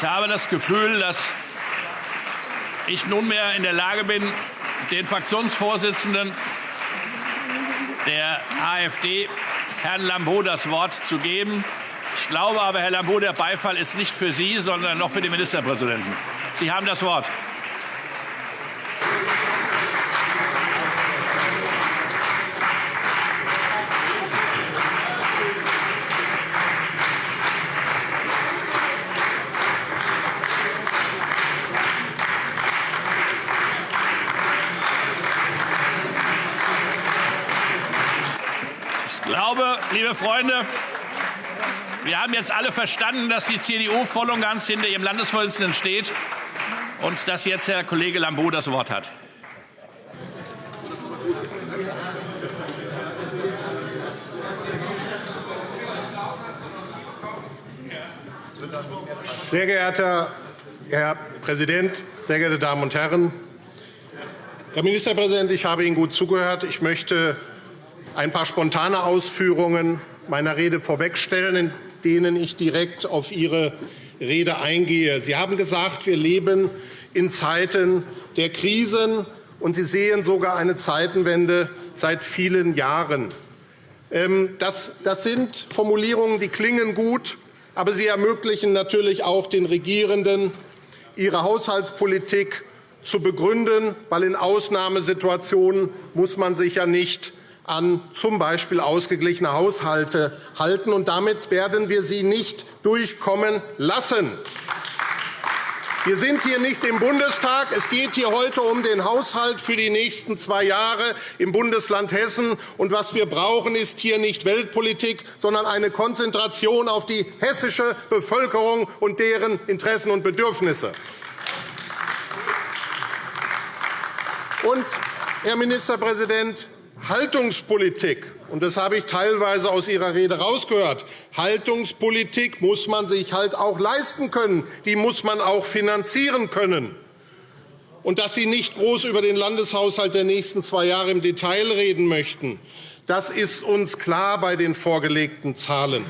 Ich habe das Gefühl, dass ich nunmehr in der Lage bin, den Fraktionsvorsitzenden der AfD, Herrn Lambrou, das Wort zu geben. Ich glaube aber, Herr Lambrou, der Beifall ist nicht für Sie, sondern noch für den Ministerpräsidenten. Sie haben das Wort. Freunde, wir haben jetzt alle verstanden, dass die CDU voll und ganz hinter ihrem Landesvorsitzenden steht und dass jetzt Herr Kollege Lambrou das Wort hat. Sehr geehrter Herr Präsident, sehr geehrte Damen und Herren! Herr Ministerpräsident, ich habe Ihnen gut zugehört. Ich möchte ein paar spontane Ausführungen meiner Rede vorwegstellen, in denen ich direkt auf Ihre Rede eingehe. Sie haben gesagt, wir leben in Zeiten der Krisen, und Sie sehen sogar eine Zeitenwende seit vielen Jahren. Ähm, das, sind Formulierungen, die klingen gut, aber sie ermöglichen natürlich auch den Regierenden, ihre Haushaltspolitik zu begründen, weil in Ausnahmesituationen muss man sich ja nicht an z. B. ausgeglichene Haushalte halten. Und damit werden wir sie nicht durchkommen lassen. Wir sind hier nicht im Bundestag. Es geht hier heute um den Haushalt für die nächsten zwei Jahre im Bundesland Hessen. Und was wir brauchen, ist hier nicht Weltpolitik, sondern eine Konzentration auf die hessische Bevölkerung und deren Interessen und Bedürfnisse. Und, Herr Ministerpräsident, Haltungspolitik, und das habe ich teilweise aus Ihrer Rede herausgehört, Haltungspolitik muss man sich halt auch leisten können. Die muss man auch finanzieren können. Und dass Sie nicht groß über den Landeshaushalt der nächsten zwei Jahre im Detail reden möchten, das ist uns klar bei den vorgelegten Zahlen.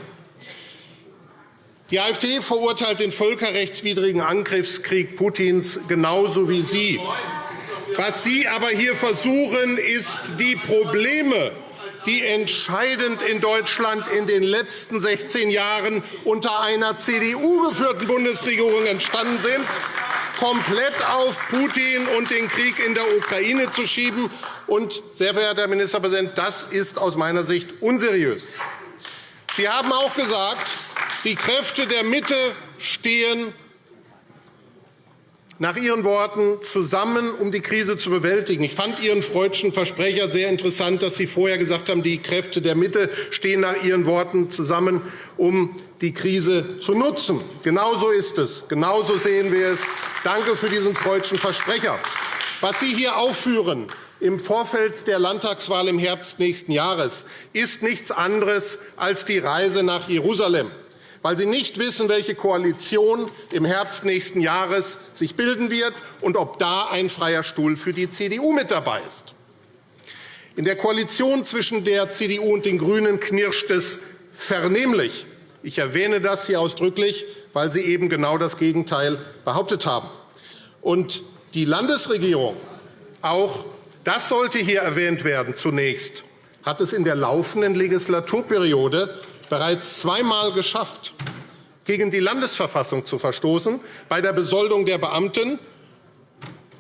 Die AfD verurteilt den völkerrechtswidrigen Angriffskrieg Putins genauso wie Sie. Was Sie aber hier versuchen, ist, die Probleme, die entscheidend in Deutschland in den letzten 16 Jahren unter einer CDU-geführten Bundesregierung entstanden sind, komplett auf Putin und den Krieg in der Ukraine zu schieben. Und, sehr verehrter Herr Ministerpräsident, das ist aus meiner Sicht unseriös. Sie haben auch gesagt, die Kräfte der Mitte stehen nach Ihren Worten zusammen, um die Krise zu bewältigen. Ich fand Ihren freudschen Versprecher sehr interessant, dass Sie vorher gesagt haben, die Kräfte der Mitte stehen nach Ihren Worten zusammen, um die Krise zu nutzen. Genau so ist es. Genau so sehen wir es. Danke für diesen freudschen Versprecher. Was Sie hier aufführen im Vorfeld der Landtagswahl im Herbst nächsten Jahres ist nichts anderes als die Reise nach Jerusalem weil Sie nicht wissen, welche Koalition im Herbst nächsten Jahres sich bilden wird und ob da ein freier Stuhl für die CDU mit dabei ist. In der Koalition zwischen der CDU und den GRÜNEN knirscht es vernehmlich. Ich erwähne das hier ausdrücklich, weil Sie eben genau das Gegenteil behauptet haben. Und die Landesregierung, auch das sollte hier erwähnt werden zunächst, hat es in der laufenden Legislaturperiode bereits zweimal geschafft, gegen die Landesverfassung zu verstoßen, bei der Besoldung der Beamten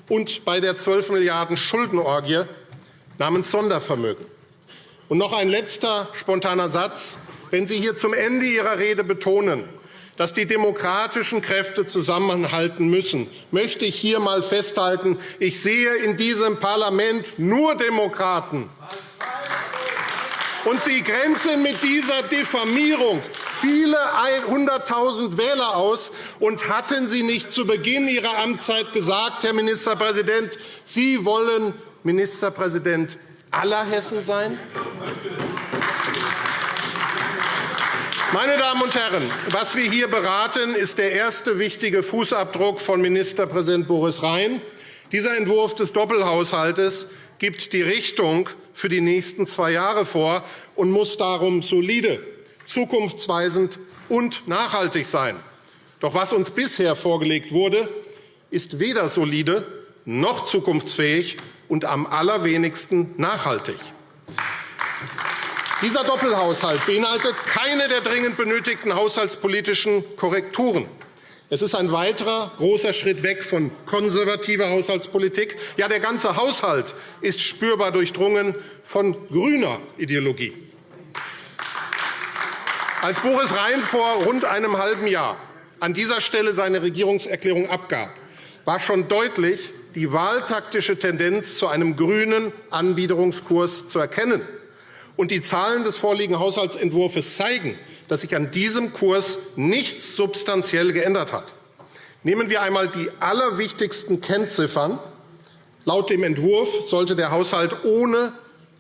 und bei der 12 Milliarden Schuldenorgie namens Sondervermögen. Und noch ein letzter spontaner Satz. Wenn Sie hier zum Ende Ihrer Rede betonen, dass die demokratischen Kräfte zusammenhalten müssen, möchte ich hier einmal festhalten, ich sehe in diesem Parlament nur Demokraten. Und Sie grenzen mit dieser Diffamierung viele hunderttausend Wähler aus. Und hatten Sie nicht zu Beginn Ihrer Amtszeit gesagt, Herr Ministerpräsident, Sie wollen Ministerpräsident aller Hessen sein? Meine Damen und Herren, was wir hier beraten, ist der erste wichtige Fußabdruck von Ministerpräsident Boris Rhein. Dieser Entwurf des Doppelhaushalts gibt die Richtung für die nächsten zwei Jahre vor und muss darum solide, zukunftsweisend und nachhaltig sein. Doch was uns bisher vorgelegt wurde, ist weder solide noch zukunftsfähig und am allerwenigsten nachhaltig. Dieser Doppelhaushalt beinhaltet keine der dringend benötigten haushaltspolitischen Korrekturen. Es ist ein weiterer großer Schritt weg von konservativer Haushaltspolitik. Ja, der ganze Haushalt ist spürbar durchdrungen von grüner Ideologie. Als Boris Rhein vor rund einem halben Jahr an dieser Stelle seine Regierungserklärung abgab, war schon deutlich die wahltaktische Tendenz zu einem grünen Anbiederungskurs zu erkennen. Und die Zahlen des vorliegenden Haushaltsentwurfs zeigen, dass sich an diesem Kurs nichts substanziell geändert hat. Nehmen wir einmal die allerwichtigsten Kennziffern. Laut dem Entwurf sollte der Haushalt ohne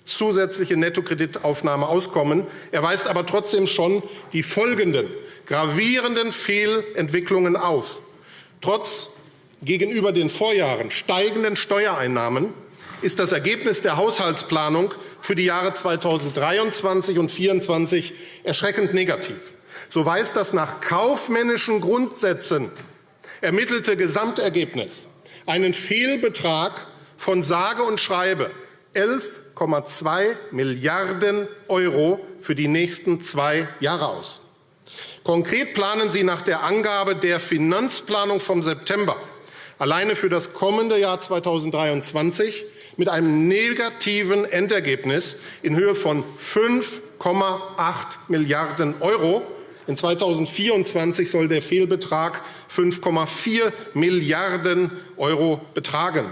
zusätzliche Nettokreditaufnahme auskommen. Er weist aber trotzdem schon die folgenden gravierenden Fehlentwicklungen auf. Trotz gegenüber den Vorjahren steigenden Steuereinnahmen ist das Ergebnis der Haushaltsplanung für die Jahre 2023 und 2024 erschreckend negativ. So weist das nach kaufmännischen Grundsätzen ermittelte Gesamtergebnis einen Fehlbetrag von sage und schreibe 11,2 Milliarden € für die nächsten zwei Jahre aus. Konkret planen Sie nach der Angabe der Finanzplanung vom September alleine für das kommende Jahr 2023 mit einem negativen Endergebnis in Höhe von 5,8 Milliarden €. In 2024 soll der Fehlbetrag 5,4 Milliarden € betragen.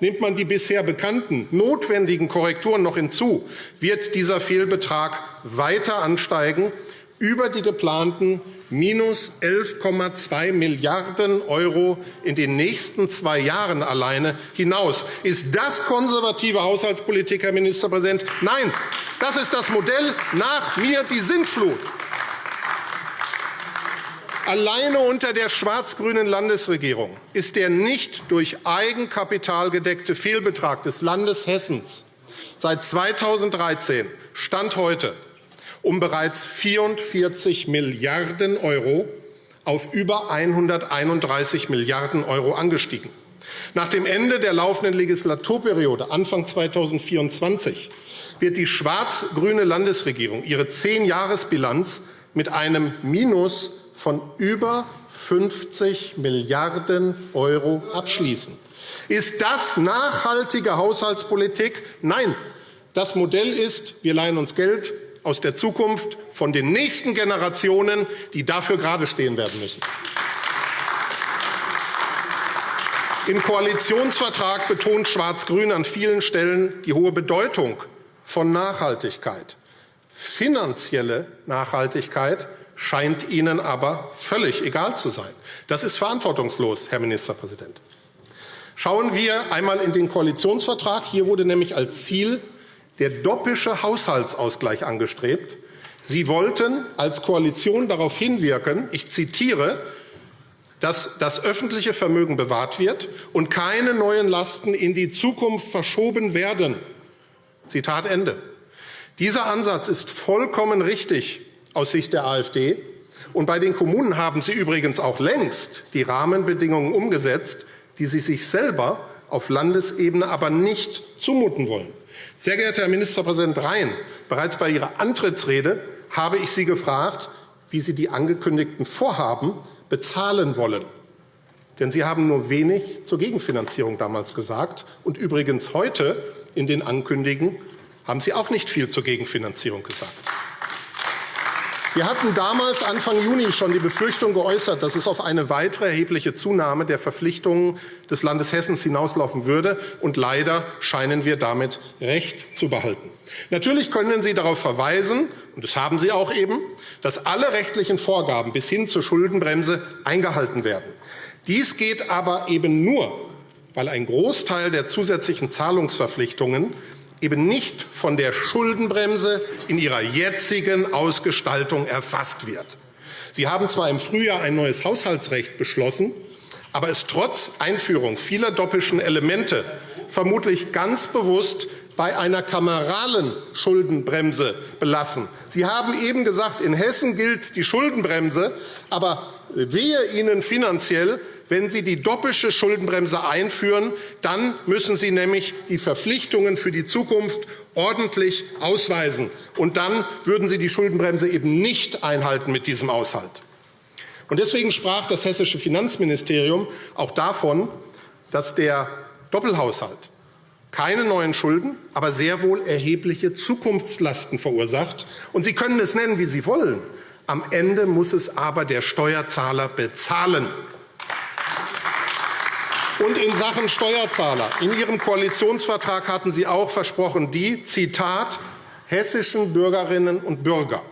Nimmt man die bisher bekannten notwendigen Korrekturen noch hinzu, wird dieser Fehlbetrag weiter ansteigen über die geplanten minus 11,2 Milliarden € in den nächsten zwei Jahren alleine hinaus. Ist das konservative Haushaltspolitik, Herr Ministerpräsident? Nein, das ist das Modell nach mir die Sintflut. Alleine unter der schwarz-grünen Landesregierung ist der nicht durch Eigenkapital gedeckte Fehlbetrag des Landes Hessens seit 2013 Stand heute um bereits 44 Milliarden € auf über 131 Milliarden € angestiegen. Nach dem Ende der laufenden Legislaturperiode Anfang 2024 wird die schwarz-grüne Landesregierung ihre Zehn-Jahres-Bilanz mit einem Minus von über 50 Milliarden € abschließen. Ist das nachhaltige Haushaltspolitik? Nein. Das Modell ist, wir leihen uns Geld, aus der Zukunft von den nächsten Generationen, die dafür gerade stehen werden müssen. Im Koalitionsvertrag betont Schwarz-Grün an vielen Stellen die hohe Bedeutung von Nachhaltigkeit. Finanzielle Nachhaltigkeit scheint Ihnen aber völlig egal zu sein. Das ist verantwortungslos, Herr Ministerpräsident. Schauen wir einmal in den Koalitionsvertrag. Hier wurde nämlich als Ziel der doppische Haushaltsausgleich angestrebt. Sie wollten als Koalition darauf hinwirken, ich zitiere, dass das öffentliche Vermögen bewahrt wird und keine neuen Lasten in die Zukunft verschoben werden. Zitat Ende. Dieser Ansatz ist vollkommen richtig aus Sicht der AfD. Und bei den Kommunen haben Sie übrigens auch längst die Rahmenbedingungen umgesetzt, die Sie sich selber auf Landesebene aber nicht zumuten wollen. Sehr geehrter Herr Ministerpräsident Rhein, bereits bei Ihrer Antrittsrede habe ich Sie gefragt, wie Sie die angekündigten Vorhaben bezahlen wollen. Denn Sie haben nur wenig zur Gegenfinanzierung damals gesagt. Und übrigens heute in den Ankündigungen haben Sie auch nicht viel zur Gegenfinanzierung gesagt. Wir hatten damals Anfang Juni schon die Befürchtung geäußert, dass es auf eine weitere erhebliche Zunahme der Verpflichtungen des Landes Hessen hinauslaufen würde. Und leider scheinen wir damit Recht zu behalten. Natürlich können Sie darauf verweisen, und das haben Sie auch eben, dass alle rechtlichen Vorgaben bis hin zur Schuldenbremse eingehalten werden. Dies geht aber eben nur, weil ein Großteil der zusätzlichen Zahlungsverpflichtungen eben nicht von der Schuldenbremse in ihrer jetzigen Ausgestaltung erfasst wird. Sie haben zwar im Frühjahr ein neues Haushaltsrecht beschlossen, aber es trotz Einführung vieler doppischen Elemente vermutlich ganz bewusst bei einer kameralen Schuldenbremse belassen. Sie haben eben gesagt, in Hessen gilt die Schuldenbremse, aber wehe Ihnen finanziell, wenn Sie die doppelte Schuldenbremse einführen, dann müssen Sie nämlich die Verpflichtungen für die Zukunft ordentlich ausweisen. Und dann würden Sie die Schuldenbremse eben nicht einhalten mit diesem Haushalt. Und deswegen sprach das hessische Finanzministerium auch davon, dass der Doppelhaushalt keine neuen Schulden, aber sehr wohl erhebliche Zukunftslasten verursacht. Und Sie können es nennen, wie Sie wollen. Am Ende muss es aber der Steuerzahler bezahlen. Und in Sachen Steuerzahler. In Ihrem Koalitionsvertrag hatten Sie auch versprochen, die, Zitat, hessischen Bürgerinnen und Bürger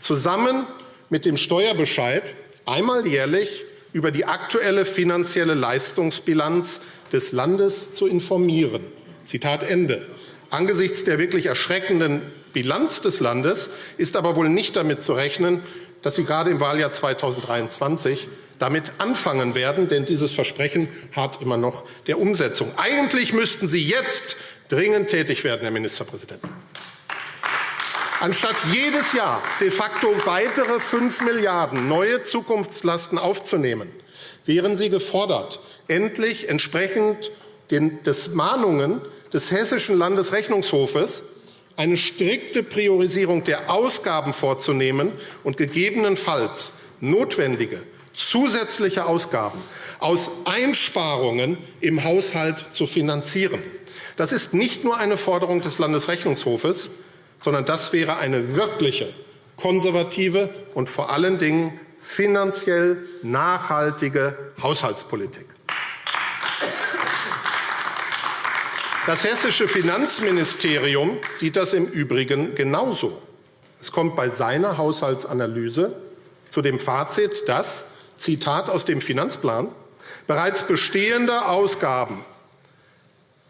zusammen mit dem Steuerbescheid einmal jährlich über die aktuelle finanzielle Leistungsbilanz des Landes zu informieren. Zitat Ende. Angesichts der wirklich erschreckenden Bilanz des Landes ist aber wohl nicht damit zu rechnen, dass Sie gerade im Wahljahr 2023 damit anfangen werden, denn dieses Versprechen hat immer noch der Umsetzung. Eigentlich müssten Sie jetzt dringend tätig werden, Herr Ministerpräsident. Anstatt jedes Jahr de facto weitere 5 Milliarden neue Zukunftslasten aufzunehmen, wären Sie gefordert, endlich entsprechend den, des Mahnungen des Hessischen Landesrechnungshofes eine strikte Priorisierung der Ausgaben vorzunehmen und gegebenenfalls notwendige zusätzliche Ausgaben aus Einsparungen im Haushalt zu finanzieren. Das ist nicht nur eine Forderung des Landesrechnungshofes, sondern das wäre eine wirkliche, konservative und vor allen Dingen finanziell nachhaltige Haushaltspolitik. Das hessische Finanzministerium sieht das im Übrigen genauso. Es kommt bei seiner Haushaltsanalyse zu dem Fazit, dass Zitat aus dem Finanzplan, bereits bestehende Ausgaben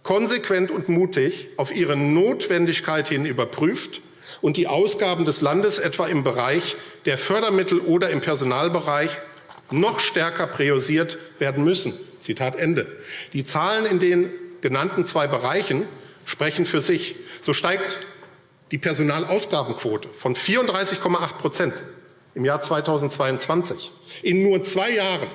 konsequent und mutig auf ihre Notwendigkeit hin überprüft und die Ausgaben des Landes etwa im Bereich der Fördermittel oder im Personalbereich noch stärker priorisiert werden müssen. Zitat Ende. Die Zahlen in den genannten zwei Bereichen sprechen für sich. So steigt die Personalausgabenquote von 34,8 im Jahr 2022 in nur zwei Jahren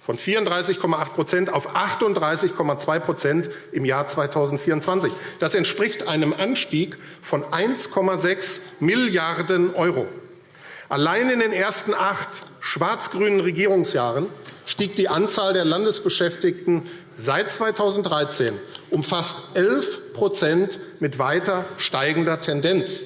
von 34,8% auf 38,2% im Jahr 2024. Das entspricht einem Anstieg von 1,6 Milliarden Euro. Allein in den ersten acht schwarz-grünen Regierungsjahren stieg die Anzahl der Landesbeschäftigten seit 2013 um fast 11% mit weiter steigender Tendenz.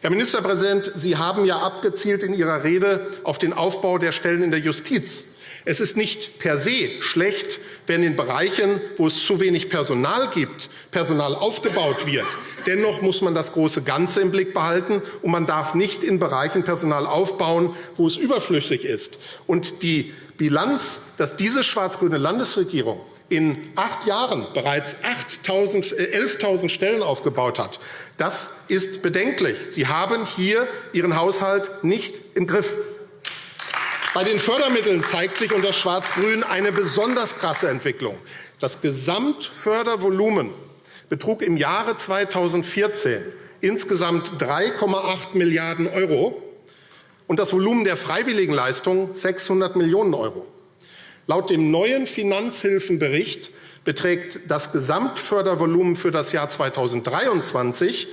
Herr Ministerpräsident, Sie haben ja abgezielt in Ihrer Rede auf den Aufbau der Stellen in der Justiz. Es ist nicht per se schlecht, wenn in Bereichen, wo es zu wenig Personal gibt, Personal aufgebaut wird. Dennoch muss man das große Ganze im Blick behalten, und man darf nicht in Bereichen Personal aufbauen, wo es überflüssig ist. Und die Bilanz, dass diese schwarz-grüne Landesregierung in acht Jahren bereits 11.000 äh, Stellen aufgebaut hat, das ist bedenklich. Sie haben hier Ihren Haushalt nicht im Griff. Bei den Fördermitteln zeigt sich unter Schwarz-Grün eine besonders krasse Entwicklung. Das Gesamtfördervolumen betrug im Jahre 2014 insgesamt 3,8 Milliarden € und das Volumen der Freiwilligenleistungen 600 Millionen €. Laut dem neuen Finanzhilfenbericht beträgt das Gesamtfördervolumen für das Jahr 2023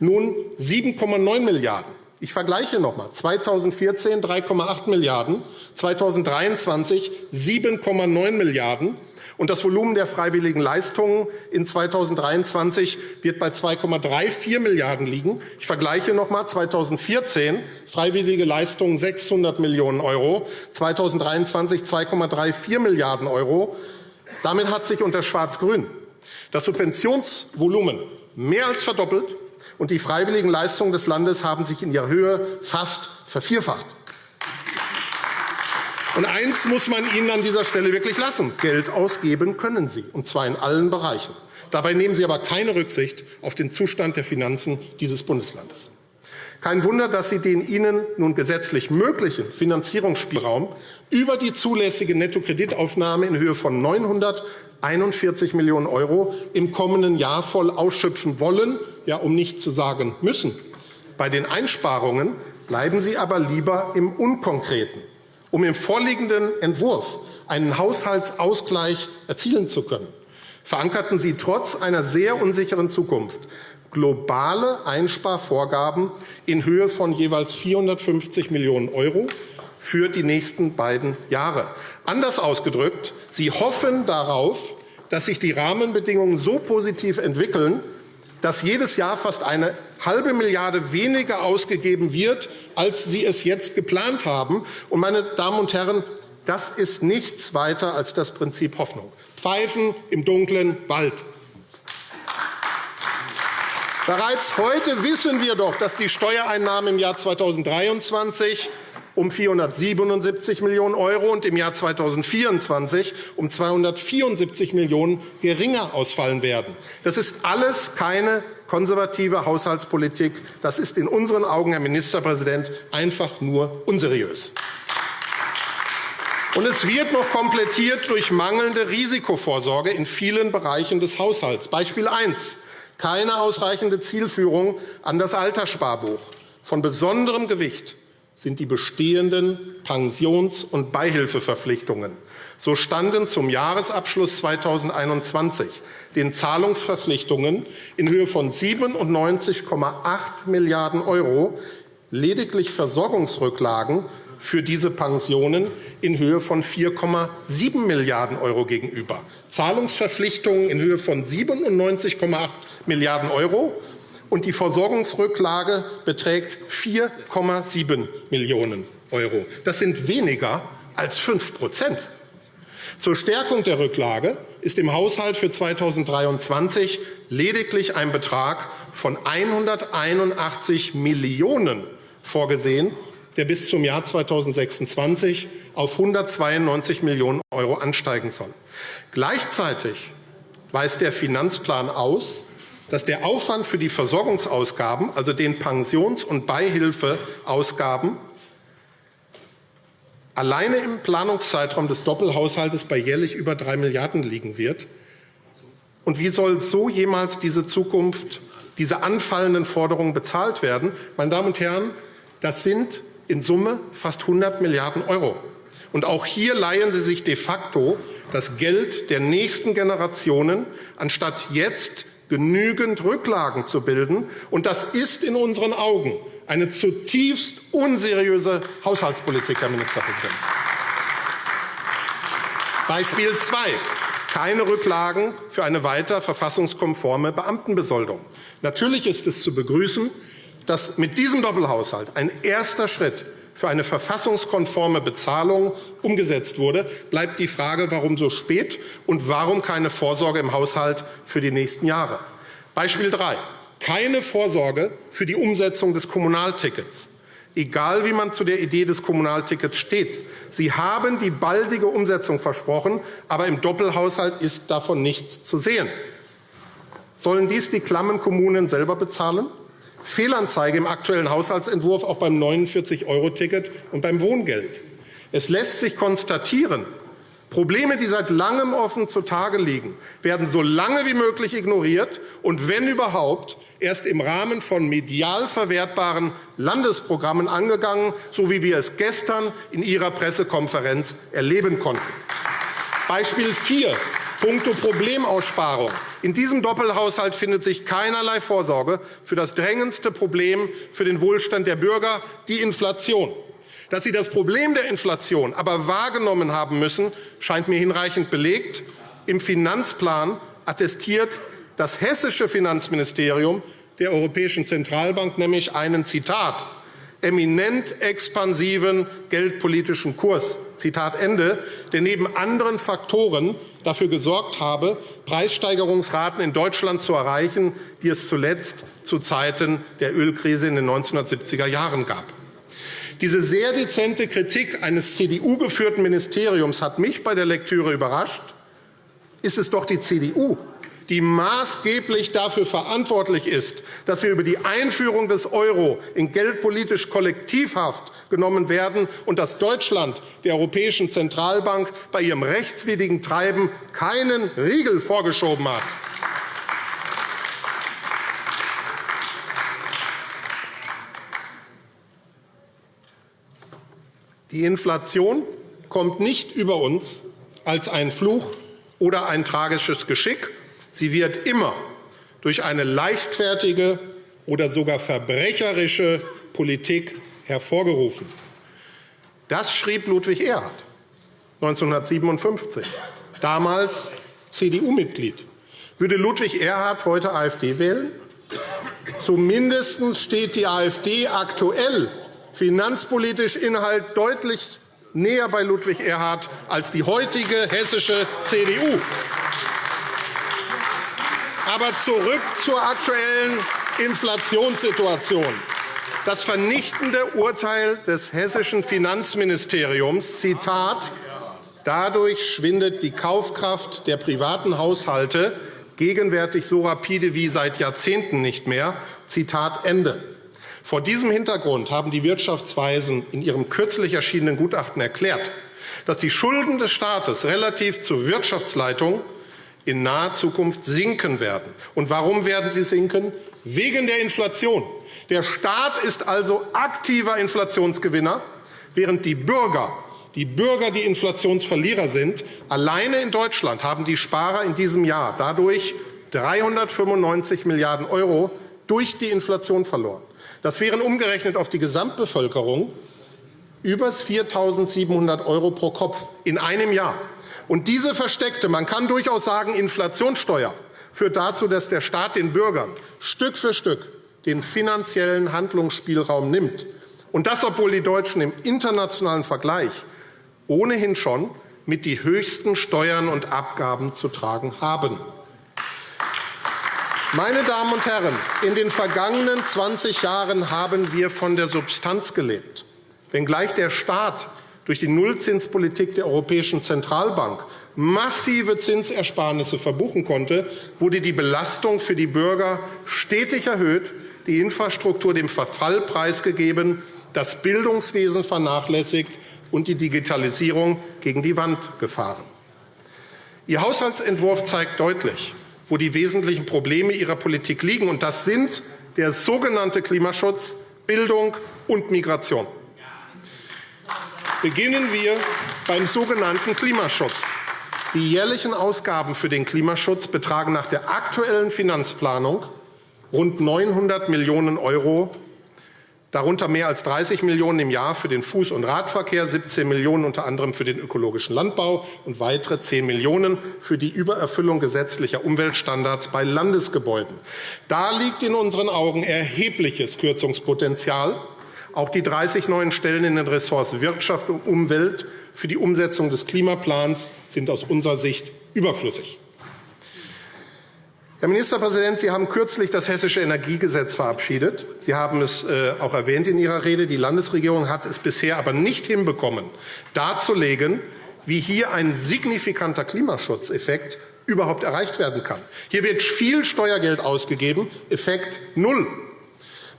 nun 7,9 Milliarden €. Ich vergleiche noch einmal 2014 3,8 Milliarden, 2023 7,9 Milliarden und das Volumen der freiwilligen Leistungen in 2023 wird bei 2,34 Milliarden liegen. Ich vergleiche noch einmal 2014 freiwillige Leistungen 600 Millionen €, 2023 2,34 Milliarden €. Damit hat sich unter Schwarz-Grün das Subventionsvolumen mehr als verdoppelt, und die freiwilligen Leistungen des Landes haben sich in ihrer Höhe fast vervierfacht. Und eins muss man Ihnen an dieser Stelle wirklich lassen. Geld ausgeben können Sie, und zwar in allen Bereichen. Dabei nehmen Sie aber keine Rücksicht auf den Zustand der Finanzen dieses Bundeslandes. Kein Wunder, dass Sie den Ihnen nun gesetzlich möglichen Finanzierungsspielraum über die zulässige Nettokreditaufnahme in Höhe von 941 Millionen € im kommenden Jahr voll ausschöpfen wollen, ja, um nicht zu sagen müssen. Bei den Einsparungen bleiben Sie aber lieber im Unkonkreten um im vorliegenden Entwurf einen Haushaltsausgleich erzielen zu können, verankerten Sie trotz einer sehr unsicheren Zukunft globale Einsparvorgaben in Höhe von jeweils 450 Millionen € für die nächsten beiden Jahre. Anders ausgedrückt, Sie hoffen darauf, dass sich die Rahmenbedingungen so positiv entwickeln, dass jedes Jahr fast eine halbe Milliarde weniger ausgegeben wird, als Sie es jetzt geplant haben. Und, meine Damen und Herren, das ist nichts weiter als das Prinzip Hoffnung. Pfeifen im dunklen Wald. Bereits heute wissen wir doch, dass die Steuereinnahmen im Jahr 2023 um 477 Millionen € und im Jahr 2024 um 274 Millionen € geringer ausfallen werden. Das ist alles keine konservative Haushaltspolitik. Das ist in unseren Augen, Herr Ministerpräsident, einfach nur unseriös. Und es wird noch komplettiert durch mangelnde Risikovorsorge in vielen Bereichen des Haushalts. Beispiel 1. Keine ausreichende Zielführung an das Alterssparbuch. Von besonderem Gewicht sind die bestehenden Pensions- und Beihilfeverpflichtungen. So standen zum Jahresabschluss 2021 den Zahlungsverpflichtungen in Höhe von 97,8 Milliarden € lediglich Versorgungsrücklagen für diese Pensionen in Höhe von 4,7 Milliarden € gegenüber. Zahlungsverpflichtungen in Höhe von 97,8 Milliarden € und die Versorgungsrücklage beträgt 4,7 Millionen €. Das sind weniger als 5% Zur Stärkung der Rücklage ist im Haushalt für 2023 lediglich ein Betrag von 181 Millionen € vorgesehen, der bis zum Jahr 2026 auf 192 Millionen € ansteigen soll. Gleichzeitig weist der Finanzplan aus, dass der Aufwand für die Versorgungsausgaben, also den Pensions- und Beihilfeausgaben, alleine im Planungszeitraum des Doppelhaushalts bei jährlich über 3 Milliarden € liegen wird. Und wie soll so jemals diese Zukunft, diese anfallenden Forderungen bezahlt werden? Meine Damen und Herren, das sind in Summe fast 100 Milliarden €. Und auch hier leihen Sie sich de facto das Geld der nächsten Generationen, anstatt jetzt genügend Rücklagen zu bilden. Und das ist in unseren Augen eine zutiefst unseriöse Haushaltspolitik, Herr Ministerpräsident. Beispiel 2. Keine Rücklagen für eine weiter verfassungskonforme Beamtenbesoldung. Natürlich ist es zu begrüßen, dass mit diesem Doppelhaushalt ein erster Schritt für eine verfassungskonforme Bezahlung umgesetzt wurde, bleibt die Frage, warum so spät und warum keine Vorsorge im Haushalt für die nächsten Jahre. Beispiel 3. Keine Vorsorge für die Umsetzung des Kommunaltickets. Egal, wie man zu der Idee des Kommunaltickets steht. Sie haben die baldige Umsetzung versprochen, aber im Doppelhaushalt ist davon nichts zu sehen. Sollen dies die klammen Kommunen selber bezahlen? Fehlanzeige im aktuellen Haushaltsentwurf auch beim 49-Euro-Ticket und beim Wohngeld. Es lässt sich konstatieren, Probleme, die seit langem offen zutage liegen, werden so lange wie möglich ignoriert und, wenn überhaupt, erst im Rahmen von medial verwertbaren Landesprogrammen angegangen, so wie wir es gestern in Ihrer Pressekonferenz erleben konnten. Beispiel 4. Punkto Problemaussparung. In diesem Doppelhaushalt findet sich keinerlei Vorsorge für das drängendste Problem für den Wohlstand der Bürger, die Inflation. Dass Sie das Problem der Inflation aber wahrgenommen haben müssen, scheint mir hinreichend belegt. Im Finanzplan attestiert das hessische Finanzministerium der Europäischen Zentralbank nämlich einen Zitat eminent expansiven geldpolitischen Kurs, Zitat Ende, der neben anderen Faktoren dafür gesorgt habe, Preissteigerungsraten in Deutschland zu erreichen, die es zuletzt zu Zeiten der Ölkrise in den 1970er Jahren gab. Diese sehr dezente Kritik eines CDU-geführten Ministeriums hat mich bei der Lektüre überrascht. Ist es doch die CDU, die maßgeblich dafür verantwortlich ist, dass wir über die Einführung des Euro in geldpolitisch Kollektivhaft genommen werden und dass Deutschland der Europäischen Zentralbank bei ihrem rechtswidrigen Treiben keinen Riegel vorgeschoben hat. Die Inflation kommt nicht über uns als ein Fluch oder ein tragisches Geschick. Sie wird immer durch eine leichtfertige oder sogar verbrecherische Politik hervorgerufen. Das schrieb Ludwig Erhard 1957, damals CDU-Mitglied. Würde Ludwig Erhard heute AfD wählen? Zumindest steht die AfD aktuell finanzpolitisch Inhalt deutlich näher bei Ludwig Erhard als die heutige hessische CDU. Aber zurück zur aktuellen Inflationssituation. Das vernichtende Urteil des hessischen Finanzministeriums, Zitat, Dadurch schwindet die Kaufkraft der privaten Haushalte gegenwärtig so rapide wie seit Jahrzehnten nicht mehr. Zitat Ende. Vor diesem Hintergrund haben die Wirtschaftsweisen in ihrem kürzlich erschienenen Gutachten erklärt, dass die Schulden des Staates relativ zur Wirtschaftsleitung in naher Zukunft sinken werden. Und warum werden sie sinken? Wegen der Inflation. Der Staat ist also aktiver Inflationsgewinner, während die Bürger die Bürger die Inflationsverlierer sind. Alleine in Deutschland haben die Sparer in diesem Jahr dadurch 395 Milliarden € durch die Inflation verloren. Das wären umgerechnet auf die Gesamtbevölkerung über 4.700 € pro Kopf in einem Jahr. Und diese versteckte, man kann durchaus sagen, Inflationssteuer führt dazu, dass der Staat den Bürgern Stück für Stück den finanziellen Handlungsspielraum nimmt. Und das, obwohl die Deutschen im internationalen Vergleich ohnehin schon mit die höchsten Steuern und Abgaben zu tragen haben. Meine Damen und Herren, in den vergangenen 20 Jahren haben wir von der Substanz gelebt. Wenngleich der Staat durch die Nullzinspolitik der Europäischen Zentralbank massive Zinsersparnisse verbuchen konnte, wurde die Belastung für die Bürger stetig erhöht, die Infrastruktur dem Verfall preisgegeben, das Bildungswesen vernachlässigt und die Digitalisierung gegen die Wand gefahren. Ihr Haushaltsentwurf zeigt deutlich, wo die wesentlichen Probleme Ihrer Politik liegen. Und das sind der sogenannte Klimaschutz, Bildung und Migration. Beginnen wir beim sogenannten Klimaschutz. Die jährlichen Ausgaben für den Klimaschutz betragen nach der aktuellen Finanzplanung rund 900 Millionen € darunter mehr als 30 Millionen € im Jahr für den Fuß- und Radverkehr, 17 Millionen € unter anderem für den ökologischen Landbau und weitere 10 Millionen € für die Übererfüllung gesetzlicher Umweltstandards bei Landesgebäuden. Da liegt in unseren Augen erhebliches Kürzungspotenzial. Auch die 30 neuen Stellen in den Ressorts Wirtschaft und Umwelt für die Umsetzung des Klimaplans sind aus unserer Sicht überflüssig. Herr Ministerpräsident, Sie haben kürzlich das Hessische Energiegesetz verabschiedet. Sie haben es äh, auch erwähnt in Ihrer Rede. Die Landesregierung hat es bisher aber nicht hinbekommen, darzulegen, wie hier ein signifikanter Klimaschutzeffekt überhaupt erreicht werden kann. Hier wird viel Steuergeld ausgegeben, Effekt null.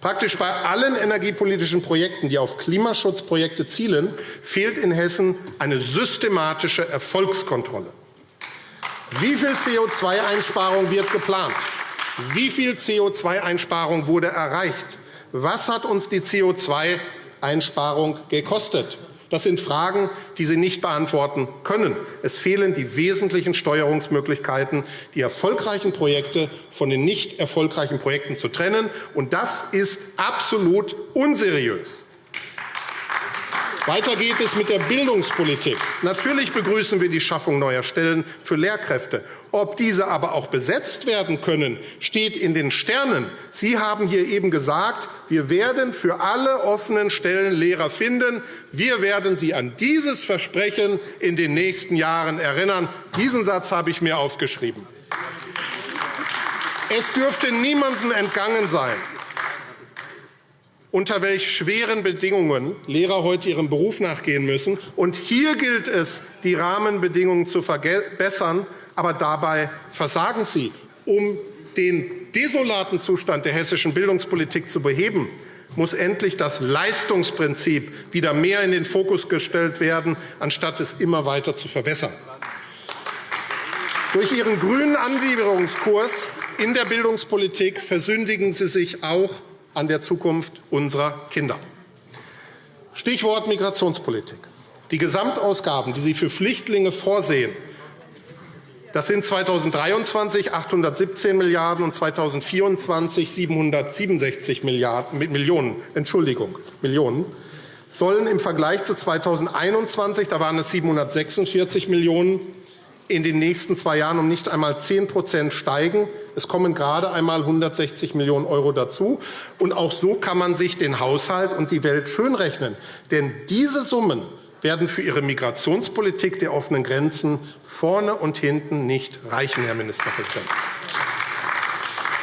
Praktisch bei allen energiepolitischen Projekten, die auf Klimaschutzprojekte zielen, fehlt in Hessen eine systematische Erfolgskontrolle. Wie viel CO2-Einsparung wird geplant? Wie viel CO2-Einsparung wurde erreicht? Was hat uns die CO2-Einsparung gekostet? Das sind Fragen, die Sie nicht beantworten können. Es fehlen die wesentlichen Steuerungsmöglichkeiten, die erfolgreichen Projekte von den nicht erfolgreichen Projekten zu trennen. Und das ist absolut unseriös. Weiter geht es mit der Bildungspolitik. Natürlich begrüßen wir die Schaffung neuer Stellen für Lehrkräfte. Ob diese aber auch besetzt werden können, steht in den Sternen. Sie haben hier eben gesagt, wir werden für alle offenen Stellen Lehrer finden. Wir werden Sie an dieses Versprechen in den nächsten Jahren erinnern. Diesen Satz habe ich mir aufgeschrieben. Es dürfte niemandem entgangen sein, unter welch schweren Bedingungen Lehrer heute ihrem Beruf nachgehen müssen. Und hier gilt es, die Rahmenbedingungen zu verbessern. Aber dabei versagen Sie. Um den desolaten Zustand der hessischen Bildungspolitik zu beheben, muss endlich das Leistungsprinzip wieder mehr in den Fokus gestellt werden, anstatt es immer weiter zu verwässern. Durch Ihren grünen Anbiederungskurs in der Bildungspolitik versündigen Sie sich auch an der Zukunft unserer Kinder. Stichwort Migrationspolitik. Die Gesamtausgaben, die Sie für Flüchtlinge vorsehen, das sind 2023 817 Milliarden € und 2024 767 Milliarden, Millionen, Entschuldigung, Millionen sollen im Vergleich zu 2021, da waren es 746 Millionen €, in den nächsten zwei Jahren um nicht einmal 10% steigen. Es kommen gerade einmal 160 Millionen € dazu. Und auch so kann man sich den Haushalt und die Welt schönrechnen. Denn diese Summen werden für Ihre Migrationspolitik der offenen Grenzen vorne und hinten nicht reichen, Herr Ministerpräsident.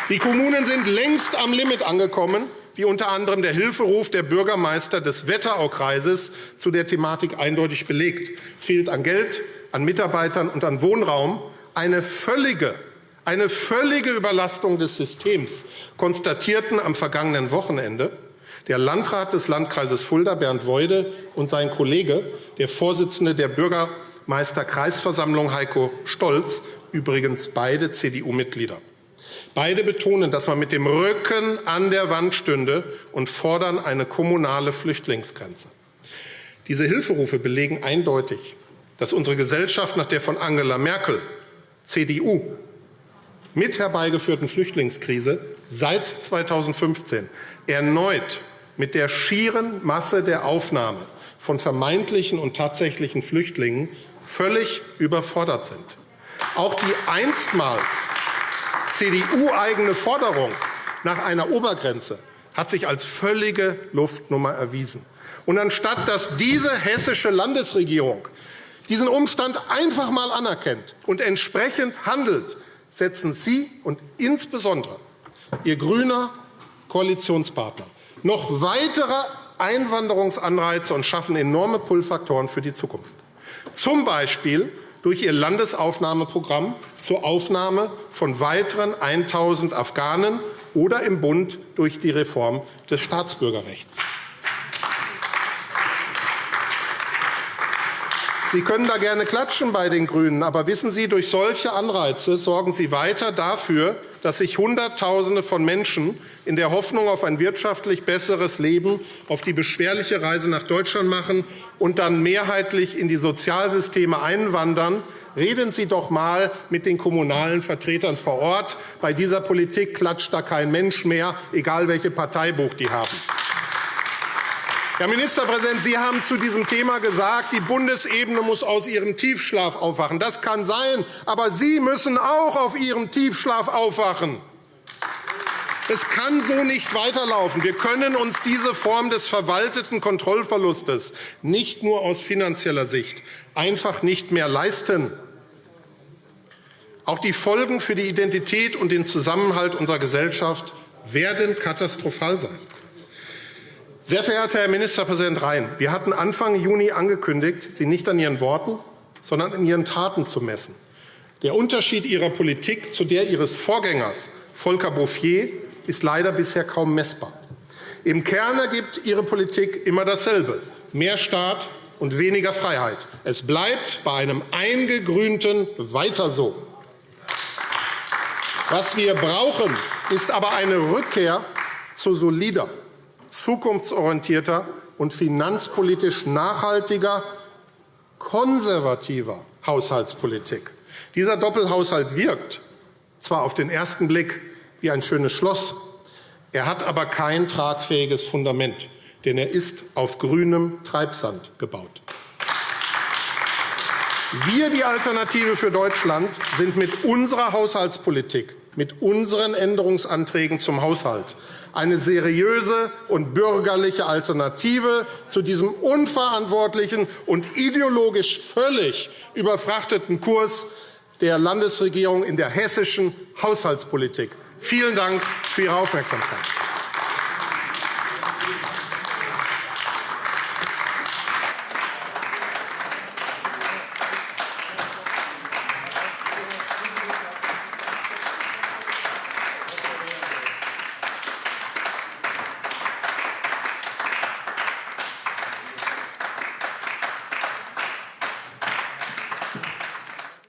Die Kommunen sind längst am Limit angekommen wie unter anderem der Hilferuf der Bürgermeister des Wetteraukreises zu der Thematik eindeutig belegt. Es fehlt an Geld, an Mitarbeitern und an Wohnraum. Eine völlige, eine völlige Überlastung des Systems konstatierten am vergangenen Wochenende der Landrat des Landkreises Fulda, Bernd Weude, und sein Kollege, der Vorsitzende der Bürgermeisterkreisversammlung Heiko Stolz, übrigens beide CDU-Mitglieder. Beide betonen, dass man mit dem Rücken an der Wand stünde und fordern eine kommunale Flüchtlingsgrenze. Diese Hilferufe belegen eindeutig, dass unsere Gesellschaft nach der von Angela Merkel, CDU, mit herbeigeführten Flüchtlingskrise seit 2015 erneut mit der schieren Masse der Aufnahme von vermeintlichen und tatsächlichen Flüchtlingen völlig überfordert sind. Auch die einstmals CDU-eigene Forderung nach einer Obergrenze hat sich als völlige Luftnummer erwiesen. Und anstatt dass diese hessische Landesregierung diesen Umstand einfach einmal anerkennt und entsprechend handelt, setzen Sie und insbesondere Ihr grüner Koalitionspartner noch weitere Einwanderungsanreize und schaffen enorme Pull-Faktoren für die Zukunft. Zum Beispiel durch ihr Landesaufnahmeprogramm zur Aufnahme von weiteren 1.000 Afghanen oder im Bund durch die Reform des Staatsbürgerrechts. Sie können da gerne klatschen bei den GRÜNEN, aber wissen Sie, durch solche Anreize sorgen Sie weiter dafür, dass sich Hunderttausende von Menschen in der Hoffnung auf ein wirtschaftlich besseres Leben auf die beschwerliche Reise nach Deutschland machen und dann mehrheitlich in die Sozialsysteme einwandern. Reden Sie doch einmal mit den kommunalen Vertretern vor Ort. Bei dieser Politik klatscht da kein Mensch mehr, egal welche Parteibuch die haben. Herr Ministerpräsident, Sie haben zu diesem Thema gesagt, die Bundesebene muss aus ihrem Tiefschlaf aufwachen. Das kann sein, aber Sie müssen auch auf Ihrem Tiefschlaf aufwachen. Es kann so nicht weiterlaufen. Wir können uns diese Form des verwalteten Kontrollverlustes nicht nur aus finanzieller Sicht einfach nicht mehr leisten. Auch die Folgen für die Identität und den Zusammenhalt unserer Gesellschaft werden katastrophal sein. Sehr verehrter Herr Ministerpräsident Rhein, wir hatten Anfang Juni angekündigt, Sie nicht an Ihren Worten, sondern an Ihren Taten zu messen. Der Unterschied Ihrer Politik zu der Ihres Vorgängers, Volker Bouffier, ist leider bisher kaum messbar. Im Kern ergibt Ihre Politik immer dasselbe, mehr Staat und weniger Freiheit. Es bleibt bei einem eingegrünten Weiter so. Was wir brauchen, ist aber eine Rückkehr zu solider zukunftsorientierter und finanzpolitisch nachhaltiger, konservativer Haushaltspolitik. Dieser Doppelhaushalt wirkt zwar auf den ersten Blick wie ein schönes Schloss, er hat aber kein tragfähiges Fundament, denn er ist auf grünem Treibsand gebaut. Wir, die Alternative für Deutschland, sind mit unserer Haushaltspolitik, mit unseren Änderungsanträgen zum Haushalt eine seriöse und bürgerliche Alternative zu diesem unverantwortlichen und ideologisch völlig überfrachteten Kurs der Landesregierung in der hessischen Haushaltspolitik. Vielen Dank für Ihre Aufmerksamkeit.